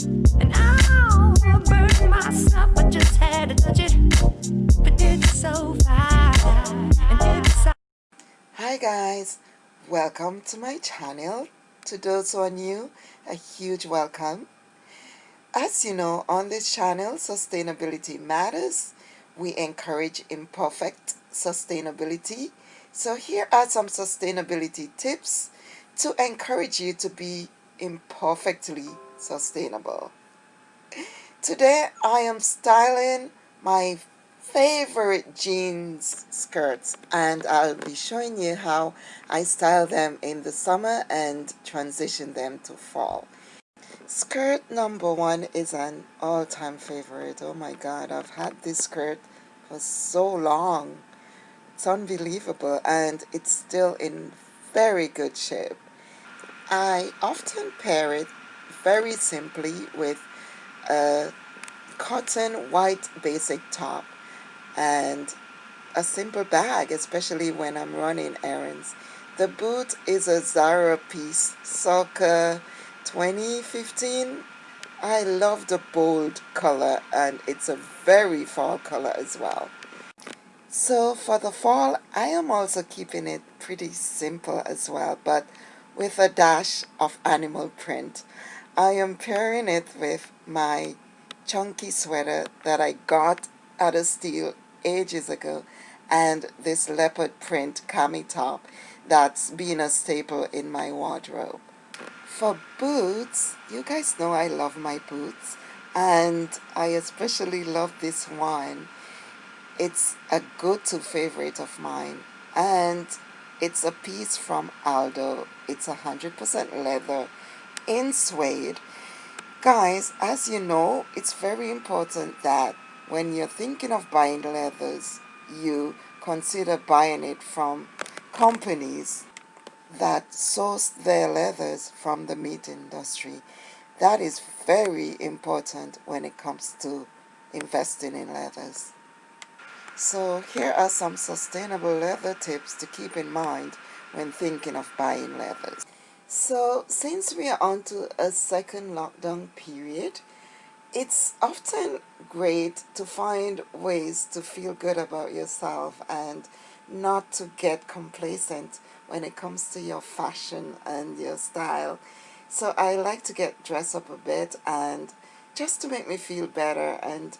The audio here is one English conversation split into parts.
Hi guys, welcome to my channel. To those who are new, a huge welcome. As you know, on this channel, Sustainability Matters, we encourage imperfect sustainability. So here are some sustainability tips to encourage you to be imperfectly sustainable. Today I am styling my favorite jeans skirts and I'll be showing you how I style them in the summer and transition them to fall. Skirt number one is an all-time favorite. Oh my god, I've had this skirt for so long. It's unbelievable and it's still in very good shape. I often pair it very simply with a cotton white basic top and a simple bag, especially when I'm running errands. The boot is a Zara piece, circa 2015. I love the bold color and it's a very fall color as well. So for the fall, I am also keeping it pretty simple as well, but with a dash of animal print. I am pairing it with my chunky sweater that I got at a steal ages ago and this leopard print cami top that's been a staple in my wardrobe. For boots, you guys know I love my boots and I especially love this one. It's a go-to favorite of mine and it's a piece from Aldo. It's 100% leather in suede. Guys, as you know, it's very important that when you're thinking of buying leathers, you consider buying it from companies that source their leathers from the meat industry. That is very important when it comes to investing in leathers. So here are some sustainable leather tips to keep in mind when thinking of buying leathers. So since we are on to a second lockdown period, it's often great to find ways to feel good about yourself and not to get complacent when it comes to your fashion and your style. So I like to get dressed up a bit and just to make me feel better and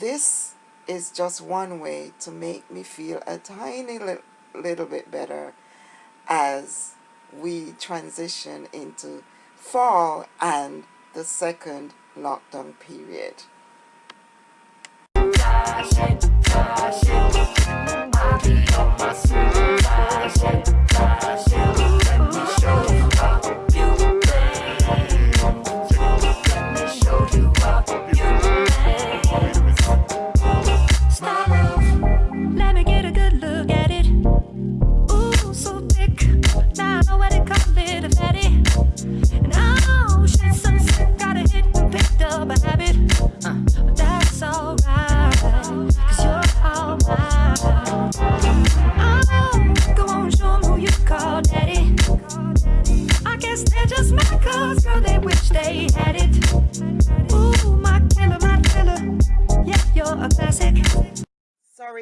this is just one way to make me feel a tiny li little bit better as we transition into fall and the second lockdown period.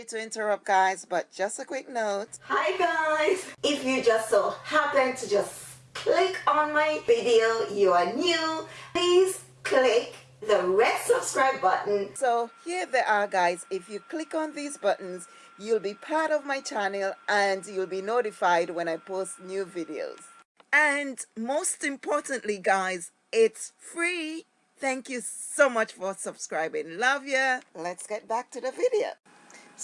Sorry to interrupt guys, but just a quick note. Hi guys! If you just so happen to just click on my video, you are new, please click the red subscribe button. So here they are guys, if you click on these buttons, you'll be part of my channel and you'll be notified when I post new videos. And most importantly guys, it's free. Thank you so much for subscribing. Love ya. Let's get back to the video.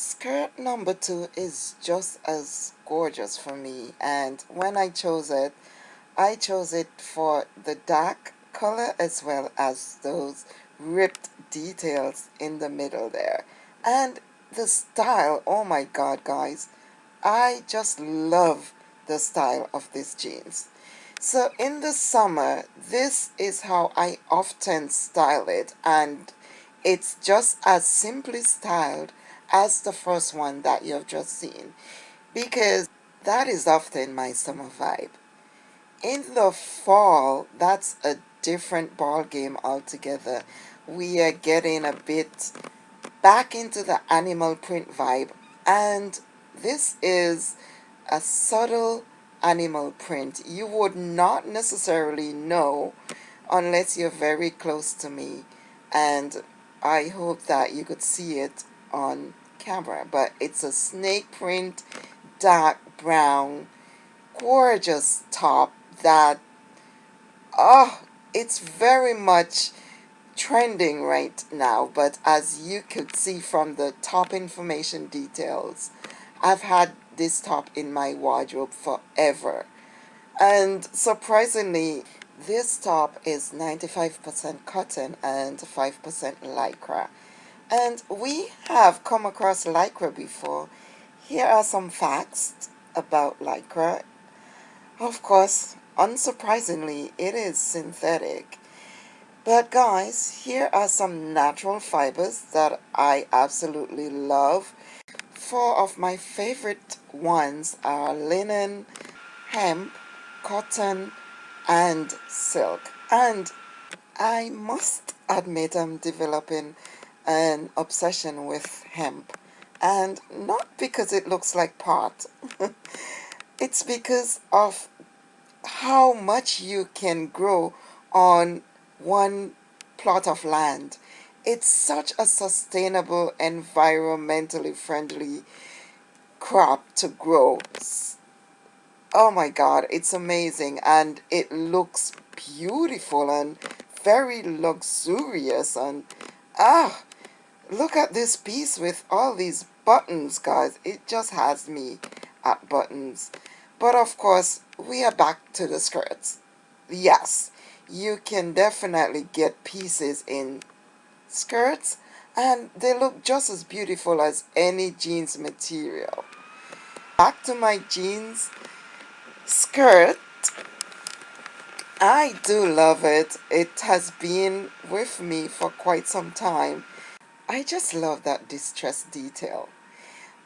Skirt number two is just as gorgeous for me and when I chose it, I chose it for the dark color as well as those ripped details in the middle there. And the style, oh my god guys, I just love the style of these jeans. So in the summer, this is how I often style it and it's just as simply styled as the first one that you've just seen because that is often my summer vibe. In the fall, that's a different ball game altogether. We are getting a bit back into the animal print vibe and this is a subtle animal print. You would not necessarily know unless you're very close to me and I hope that you could see it on camera but it's a snake print dark brown gorgeous top that oh it's very much trending right now. But as you could see from the top information details I've had this top in my wardrobe forever. And surprisingly this top is 95% cotton and 5% lycra and we have come across lycra before here are some facts about lycra of course unsurprisingly it is synthetic but guys, here are some natural fibers that I absolutely love. Four of my favorite ones are linen, hemp, cotton, and silk. And I must admit I'm developing an obsession with hemp. And not because it looks like pot. it's because of how much you can grow on one plot of land. It's such a sustainable, environmentally friendly crop to grow. Oh my god, it's amazing and it looks beautiful and very luxurious and ah, look at this piece with all these buttons guys. It just has me at buttons. But of course, we are back to the skirts. Yes, you can definitely get pieces in skirts and they look just as beautiful as any jeans material. Back to my jeans skirt. I do love it. It has been with me for quite some time. I just love that distress detail.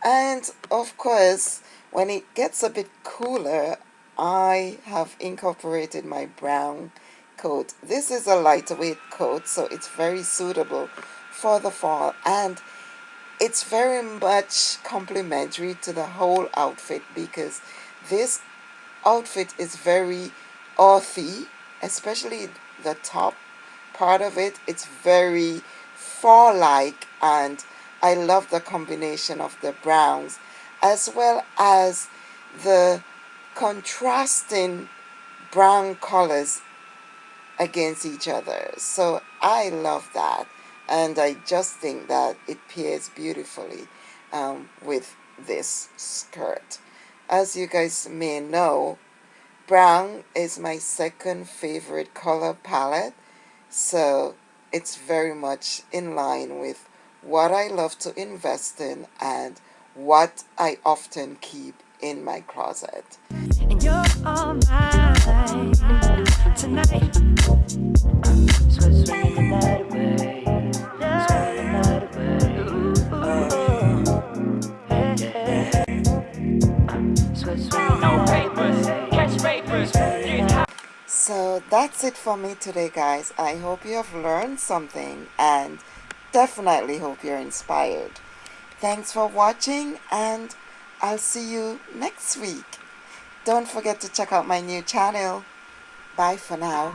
And of course, when it gets a bit cooler, I have incorporated my brown coat. This is a lightweight coat, so it's very suitable for the fall. And it's very much complementary to the whole outfit because this outfit is very earthy, especially the top part of it. It's very fall-like and I love the combination of the browns as well as the contrasting brown colors against each other. So I love that. And I just think that it pairs beautifully um, with this skirt. As you guys may know, brown is my second favorite color palette. So it's very much in line with what I love to invest in and what I often keep in my closet. You're So that's it for me today guys. I hope you have learned something and definitely hope you're inspired. Thanks for watching and I'll see you next week. Don't forget to check out my new channel. Bye for now.